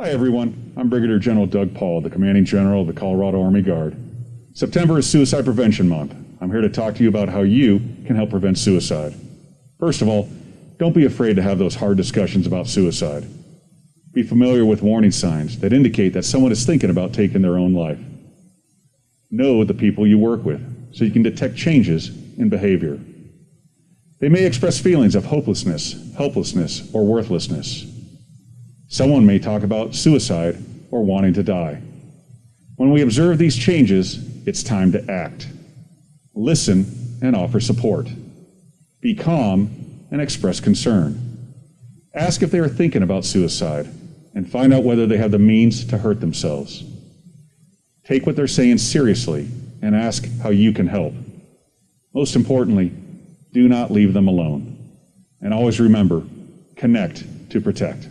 Hi, everyone. I'm Brigadier General Doug Paul, the Commanding General of the Colorado Army Guard. September is Suicide Prevention Month. I'm here to talk to you about how you can help prevent suicide. First of all, don't be afraid to have those hard discussions about suicide. Be familiar with warning signs that indicate that someone is thinking about taking their own life. Know the people you work with so you can detect changes in behavior. They may express feelings of hopelessness, helplessness, or worthlessness. Someone may talk about suicide or wanting to die. When we observe these changes, it's time to act. Listen and offer support. Be calm and express concern. Ask if they are thinking about suicide and find out whether they have the means to hurt themselves. Take what they're saying seriously and ask how you can help. Most importantly, do not leave them alone. And always remember, connect to protect.